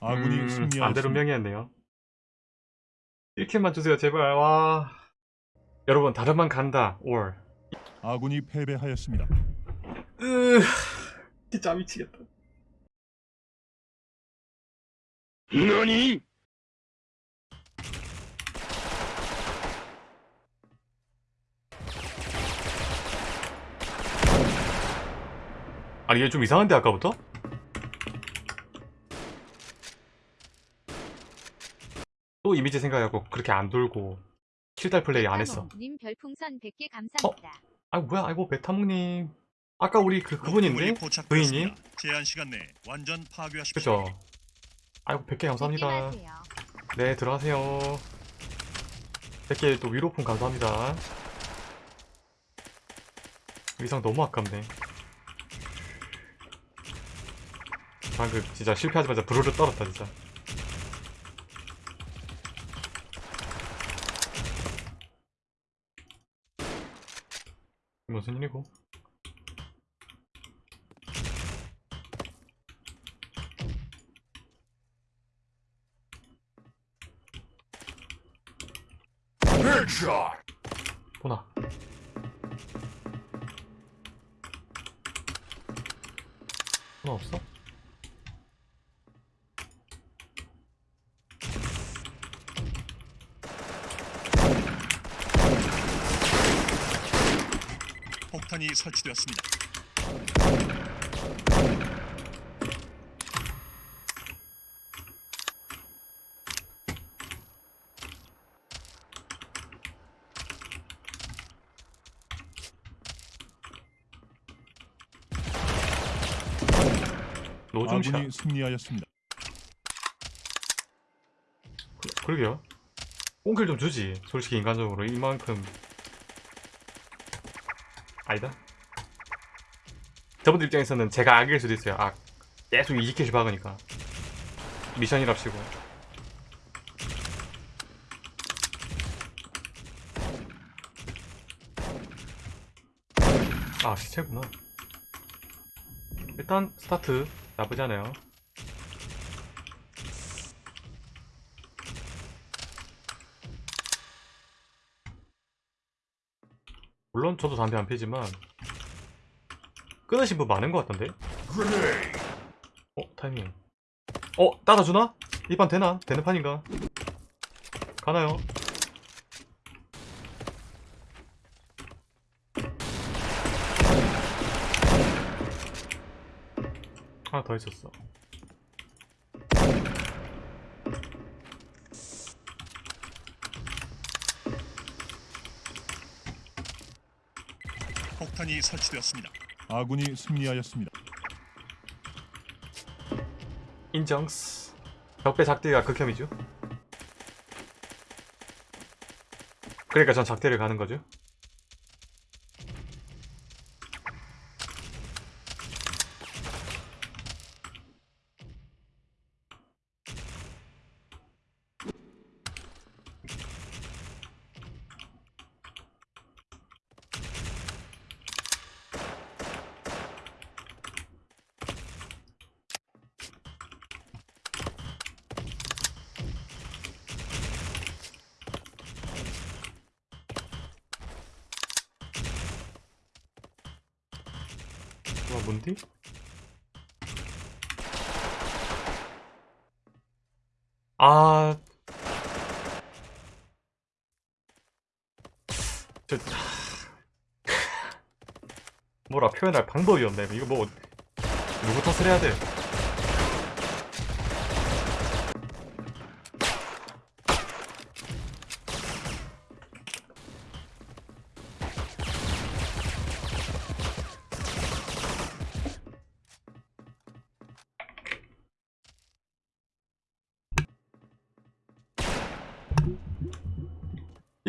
아군이 음, 승리하였습니다. 반대로 명이었네요. 1킬만 주세요, 제발. 와. 여러분, 다른만 간다. 올. 아군이 패배하였습니다. 으, 진짜 미치겠다.何 아니, 얘 좀 이상한데, 아까부터? 또 이미지 생각하고 그렇게 안 돌고 킬달 플레이 안 했어. 님 별풍선 100개 감사합니다. 아이고, 뭐야, 아이고, 베타몽님. 아까 우리 그, 그분인데? 부인님? 제한 시간 내에 완전 파괴하십시오. 그죠? 아이고, 100개 감사합니다. 네, 들어가세요. 100개 또 위로품 감사합니다. 의상 너무 아깝네. 방금 진짜 실패하자마자 부르르 떨었다, 진짜. 일이고? 보나. 보나 없어? 폭탄이 설치되었습니다. 노중샷. 아군이 승리하였습니다. 그- 그러게요. 꽁킬 좀 주지. 솔직히 인간적으로 이만큼 아니다. 저분들 입장에서는 제가 악일 수도 있어요. 악. 계속 20킬씩 박으니까. 미션이랍시고. 아 시체구나. 일단 스타트 나쁘지 않아요. 저도 담배 안 피지만 끊으신 분 많은 것 같던데? 어? 타이밍 어? 따라주나? 이 판 되나? 되는 판인가? 가나요? 하나 더 있었어 폭탄이 설치되었습니다. 아군이 승리하였습니다. 인정스 적배 작대가 극혐이죠 그러니까 전 작대를 가는 거죠 와 뭔디? 아... 저... 뭐라 표현할 방법이 없네. 이거 뭐 누구 탓을 해야 돼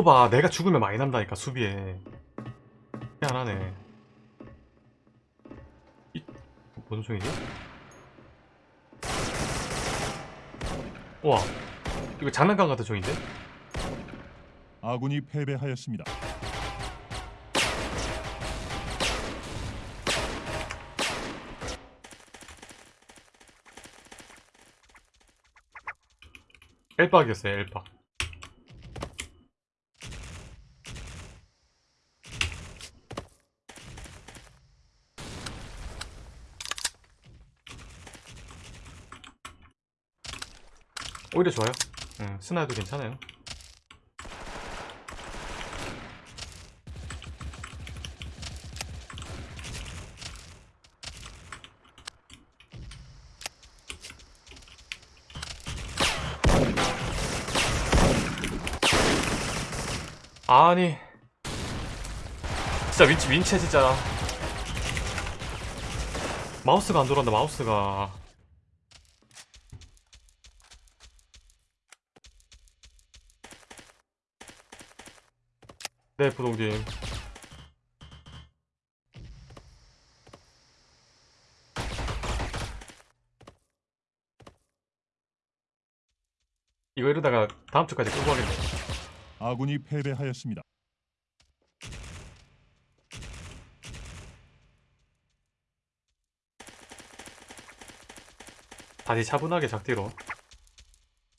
이거 봐 내가 죽으면 많이 난다니까 수비에 희한하네 이... 무슨 총이지? 우와 이거 장난감 같은 총인데? 아군이 패배하였습니다. 엘박이었어요 엘박 오히려 좋아요. 음, 스나도 괜찮아요. 아니. 진짜 윈치 윈체 진짜. 마우스가 안 돌아간다 마우스가 네 부동님 이거 이러다가 다음 주까지 끌고 가겠네. 아군이 패배하였습니다. 다시 차분하게 작디로.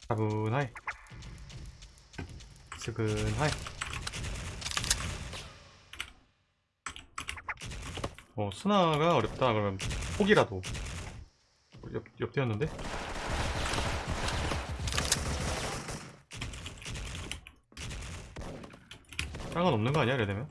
차분하게. 스근하게 어 스나가 어렵다. 그러면 폭이라도. 옆, 옆대였는데? 땅은 없는 거 아니야 이래 되면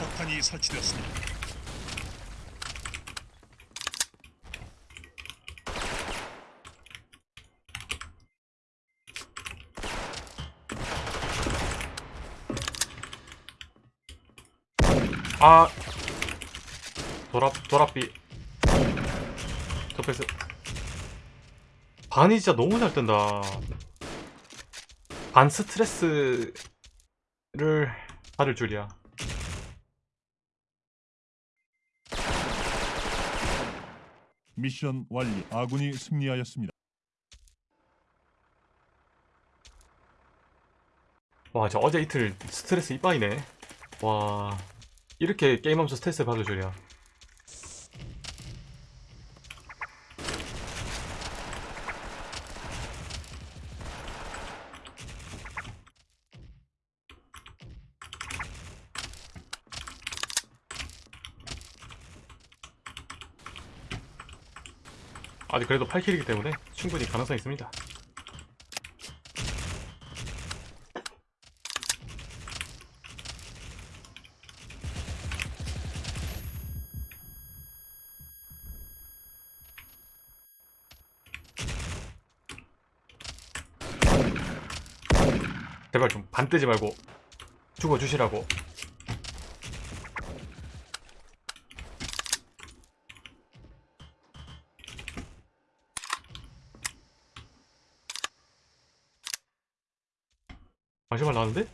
폭탄이 설치되었습니다. 아 도랍 도랍비 저패스 반이 진짜 너무 잘 뜬다. 반 스트레스를 받을 줄이야 미션 완료. 아군이 승리하였습니다. 와 진짜 어제 이틀 스트레스 이빠이네 와 이렇게 게임하면서 스트레스 받을 줄이야 아직 그래도 8킬이기 때문에 충분히 가능성이 있습니다. 제발 좀 반 뜨지 말고 죽어주시라고 마지막 나왔는데?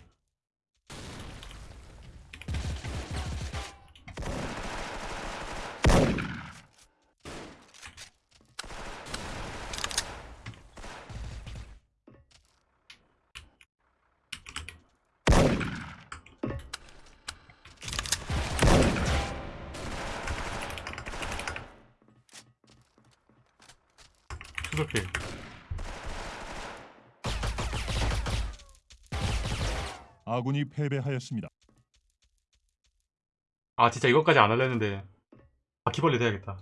추적필 아군이 패배하였습니다. 아 진짜 이것까지 안 하려는데. 바퀴벌레 돼야겠다.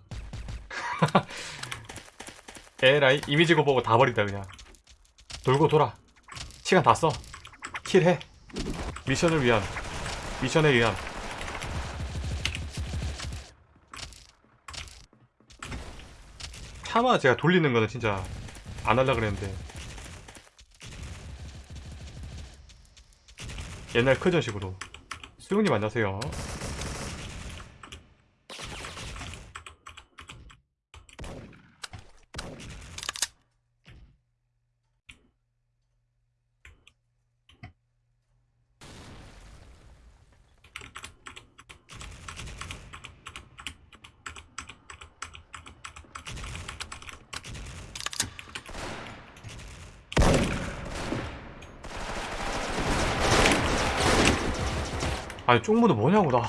에라이 이미지고 보고 다 버린다 그냥. 돌고 돌아. 시간 다 써. 킬해. 미션을 위한 미션에 의한 차마 제가 돌리는 거는 진짜 안 하려 그랬는데 옛날 크전식으로. 수용님 안녕하세요 아니 쪽무도 뭐냐고 나.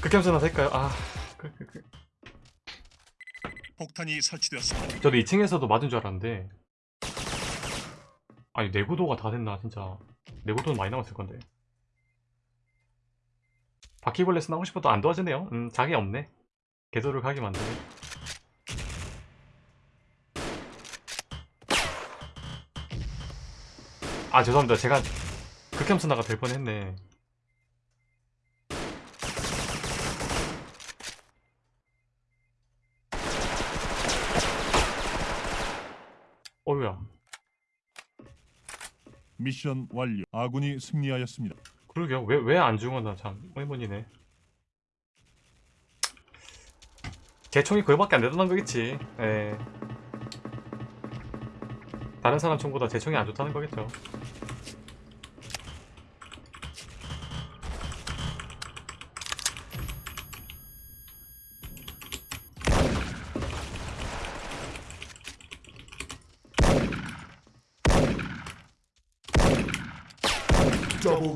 극혐전화 될까요? 아 그, 그, 그. 폭탄이 설치되었습니다. 저도 2층에서도 맞은 줄 알았는데 아니 내구도가 다 됐나 진짜 내구도는 많이 남았을 건데 바퀴벌레 스 나오고 싶어도 안 도와주네요 음 자기 없네 개도를 가게 만드네 아 죄송합니다 제가 극혐스나가 될 뻔했네 어휴야 미션 완료. 아군이 승리하였습니다. 그러게요. 왜 왜 안 죽었나 참 의문이네. 제 총이 그거밖에 안 되던 거겠지. 예. 다른 사람 총보다 제 총이 안 좋다는 거겠죠.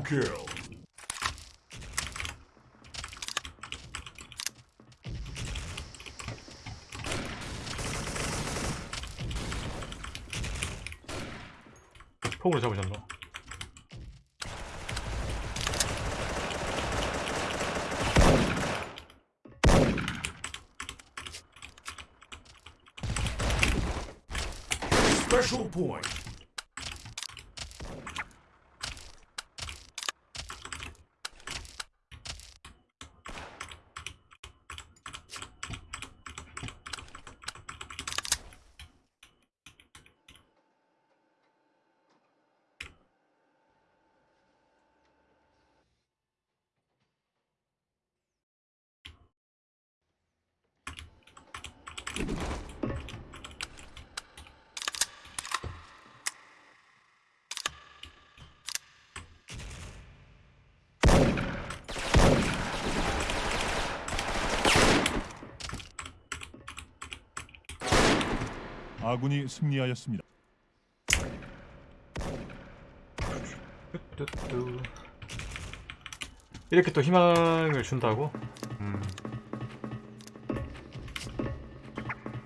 kill. 폭으로 잡으셨나? Special point. 아군이 승리하였습니다. 이렇게 또 희망을 준다고? 음.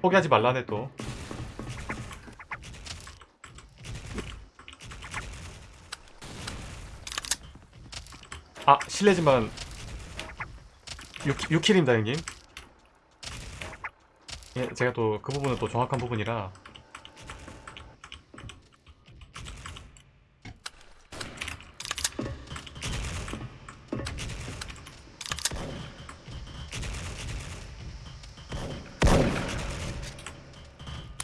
포기하지 말라네 또. 아 실례지만 6, 6킬입니다 형님 예, 제가 또 그 부분은 또 정확한 부분이라.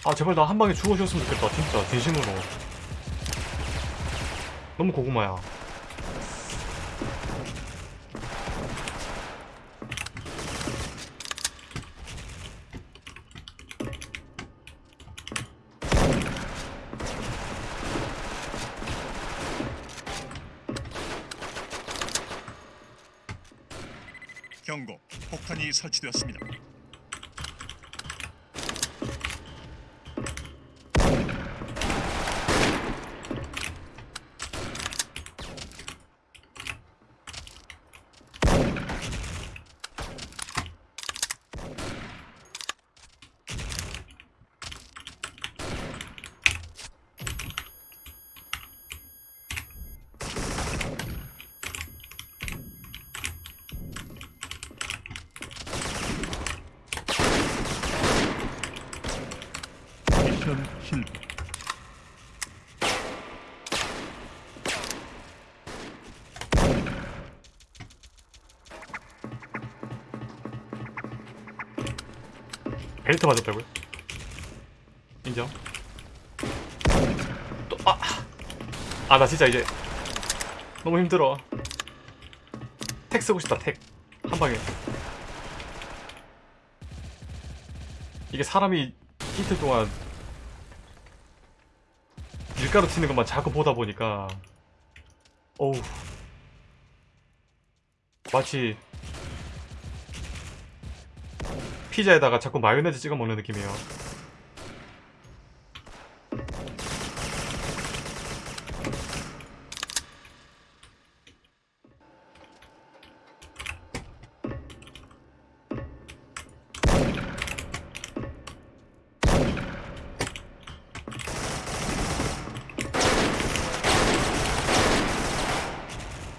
아 제발 나 한 방에 죽어줬으면 좋겠다 진짜. 진심으로. 너무 고구마야 경고. 폭탄이 설치되었습니다. 미션 실패. 벨트 맞았다고요? 인정. 또 아! 아 나 진짜 이제 너무 힘들어. 택 쓰고 싶다 택 한방에. 이게 사람이 이틀 동안 밀가루 튀는 것만 자꾸 보다 보니까. 어우. 마치 피자에다가 자꾸 마요네즈 찍어 먹는 느낌이에요.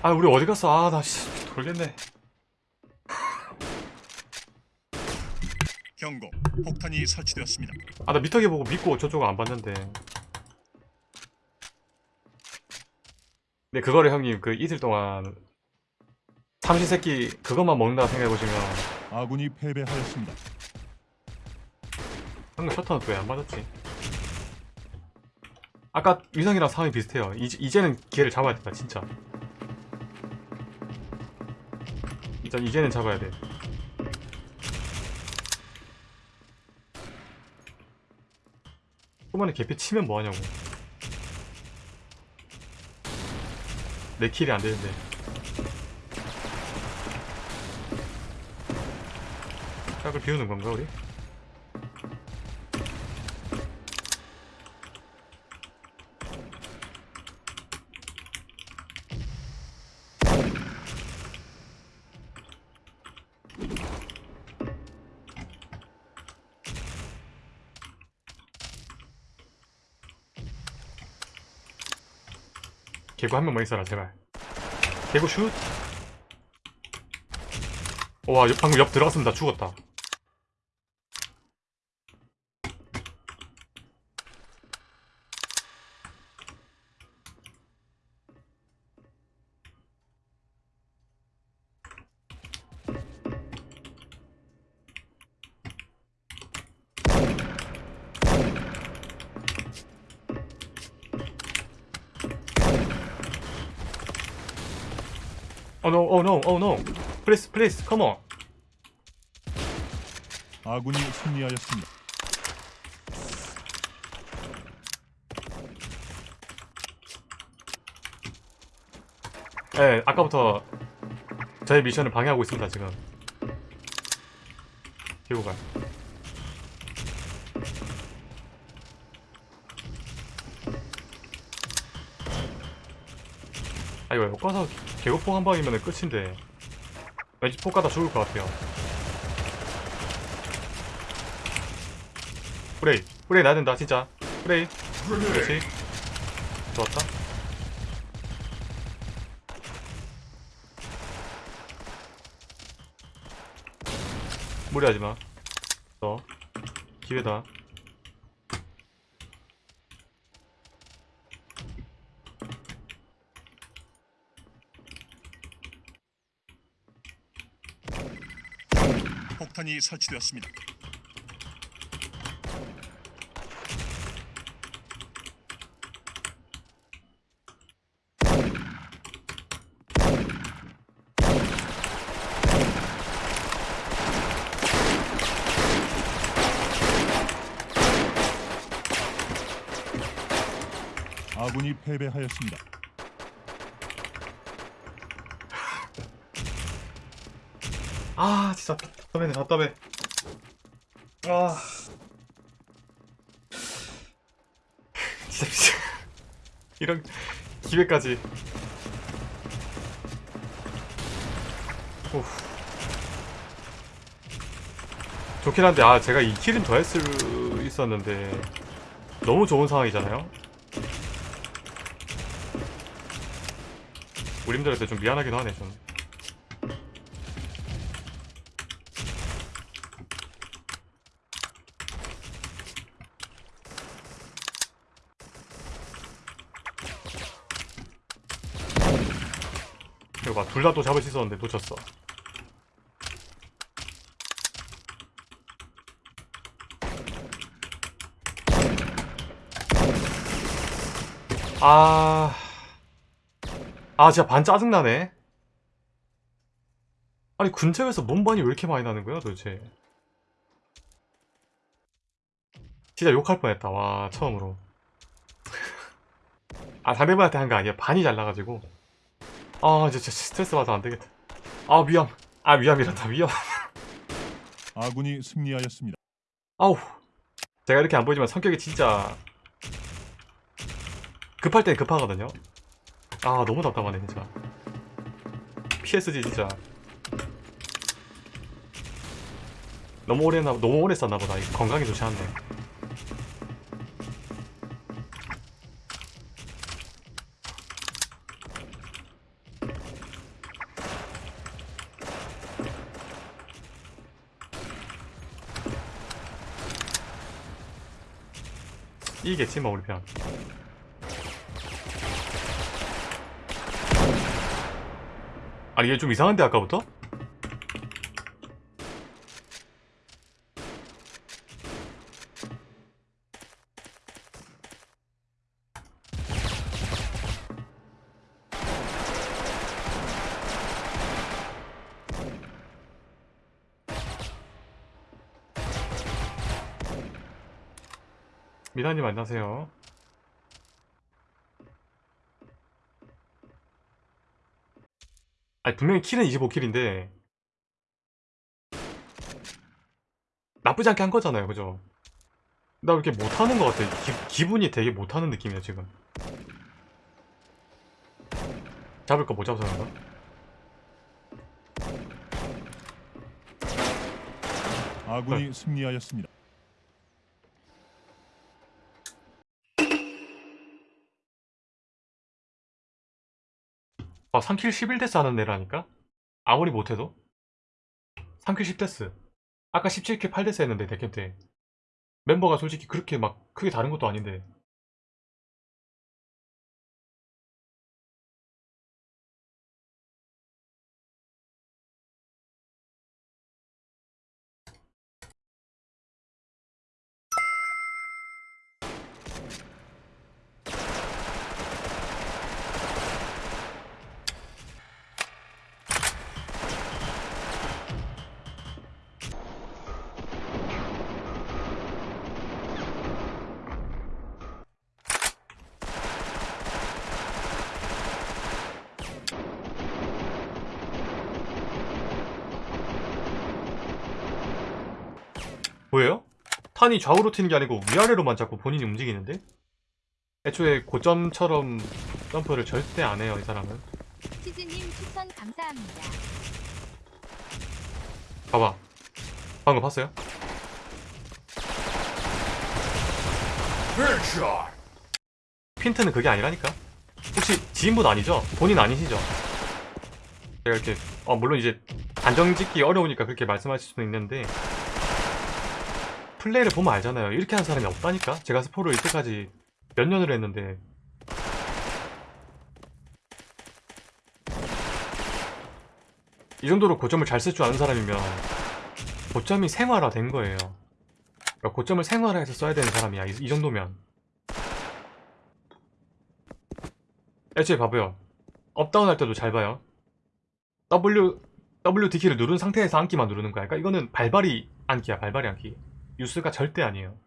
아 우리 어디 갔어? 아 나 돌겠네. 경고. 폭탄이 설치되었습니다. 아 나 미터기 보고 믿고 저쪽 안 봤는데 근데 그거를 형님 그 이틀 동안 삼시세끼 그것만 먹는다 생각해보시면 아군이 패배하였습니다. 방금 셔터는 왜 안 맞았지? 아까 위성이랑 상황이 비슷해요 이제, 이제는 기회를 잡아야 된다 진짜 일단 이제는 잡아야 돼 초반에 개피 치면 뭐하냐고 내 킬이 안 되는데 짝을 비우는 건가 우리? 개구 한 명만 있어라 제발. 개구 슛. 와 옆- 방금 옆 들어갔으면 나 죽었다 Oh no, oh no, oh no. Please, please, come on. 아군이 승리하였습니다. 네, 아까부터 저의 미션을 방해하고 있습니다, 지금. 개구가. 아, 이거 엮어서 개구폭 한 방이면 끝인데. 왠지 폭 가다 죽을 것 같아요. 프레이, 프레이 나야 된다, 진짜. 프레이. 그렇지. 좋았다. 무리하지 마. 너 기회다. 폭탄이 설치되었습니다. 아군이 패배하였습니다. 아 진짜 답답해 답답해. 아 진짜 미쳐. 이런 기회까지. 오. 좋긴 한데 아 제가 이 킬은 더 했을 수 있었는데 너무 좋은 상황이잖아요. 우림들한테 좀 미안하긴 하네 좀. 이거 봐, 둘 다 또 잡을 수 있었는데 놓쳤어. 아, 아, 진짜 반 짜증나네. 아니, 근처에서 몸반이 왜 이렇게 많이 나는 거야, 도대체? 진짜 욕할 뻔했다, 와, 처음으로. 아, 상대방한테 한 거 아니야. 반이 잘 나가지고. 아 진짜 스트레스 받아 안되겠다. 아 위험. 아 위험이란다 위험. 아군이 승리하였습니다. 아우. 제가 이렇게 안 보이지만 성격이 진짜 급할 땐 급하거든요. 아 너무 답답하네 진짜. PSG 진짜. 너무 오래 했나 너무 오래 썼나 보다. 이 건강이 좋지 않네 이기겠지 뭐 우리 편 아니 얘 좀 이상한데 아까부터? 미나님 안녕하세요 아니 분명히 킬은 25킬인데 나쁘지 않게 한 거잖아요 그죠? 나왜 이렇게 못하는 것 같아 기, 기분이 되게 못하는 느낌이야 지금 잡을 거 못 잡아서 그런가? 아군이 승리하였습니다. 아 3 kill 11 death 하는 애라니까? 아무리 못해도? 3 kill 10 death. 아까 17 kill 8 death 했는데 대캠 때 멤버가 솔직히 그렇게 막 크게 다른 것도 아닌데 뭐예요? 탄이 좌우로 튀는 게 아니고 위아래로만 자꾸 본인이 움직이는데? 애초에 고점처럼 점프를 절대 안 해요 이 사람은 치즈님 추천 감사합니다. 봐봐 방금 봤어요? 핀트는 그게 아니라니까 혹시 지인분 아니죠? 본인 아니시죠? 제가 이렇게 어 물론 이제 단정 짓기 어려우니까 그렇게 말씀하실 수는 있는데 플레이를 보면 알잖아요. 이렇게 하는 사람이 없다니까? 제가 스포를 이때까지 몇 년을 했는데. 이 정도로 고점을 잘 쓸 줄 아는 사람이면 고점이 생활화 된 거예요. 그러니까 고점을 생활화해서 써야 되는 사람이야. 이, 이 정도면. 애초에 봐봐요. up down 할 때도 잘 봐요. W WD키를 누른 상태에서 앉기만 누르는 거야. 그러니까 이거는 발발이 앉기야. 발발이 앉기 유스가 절대 아니에요.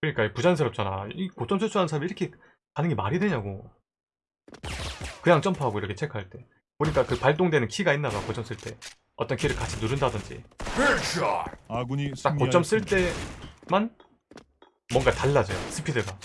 그러니까 부자연스럽잖아. 이 고점 출주하는 사람이 이렇게 가는 게 말이 되냐고. 그냥 점프하고 이렇게 체크할 때. 보니까 그 발동되는 키가 있나봐 고점 쓸 때. 어떤 키를 같이 누른다든지. 딱 고점 쓸. 때만 뭔가 달라져요 스피드가